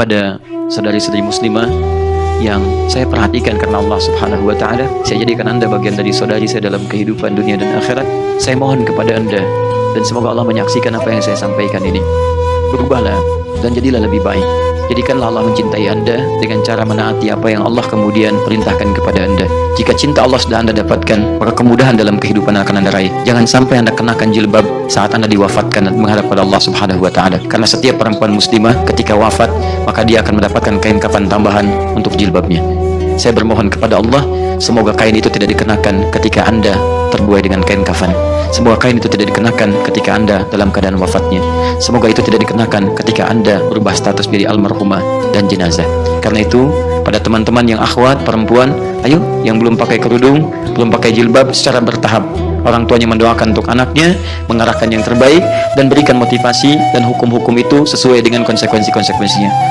pada saudari-saudari muslimah yang saya perhatikan karena Allah subhanahu wa ta'ala. Saya jadikan anda bagian dari saudari saya dalam kehidupan dunia dan akhirat. Saya mohon kepada anda dan semoga Allah menyaksikan apa yang saya sampaikan ini. Berubahlah dan jadilah lebih baik Jadikanlah Allah mencintai anda dengan cara menaati apa yang Allah kemudian perintahkan kepada anda. Jika cinta Allah sudah anda dapatkan, maka kemudahan dalam kehidupan akan anda raih. Jangan sampai anda kenakan jilbab saat anda diwafatkan dan menghadap pada Allah subhanahu wa ta'ala. Karena setiap perempuan muslimah ketika wafat, maka dia akan mendapatkan kain kafan tambahan untuk jilbabnya. Saya bermohon kepada Allah, semoga kain itu tidak dikenakan ketika anda terbuai dengan kain kafan. Semoga kain itu tidak dikenakan ketika anda dalam keadaan wafatnya. Semoga itu tidak dikenakan ketika anda berubah status menjadi almarhumah dan jenazah. Karena itu, pada teman-teman yang akhwat, perempuan, ayo yang belum pakai kerudung, belum pakai jilbab secara bertahap. Orang tuanya mendoakan untuk anaknya, mengarahkan yang terbaik, dan berikan motivasi dan hukum-hukum itu sesuai dengan konsekuensi-konsekuensinya.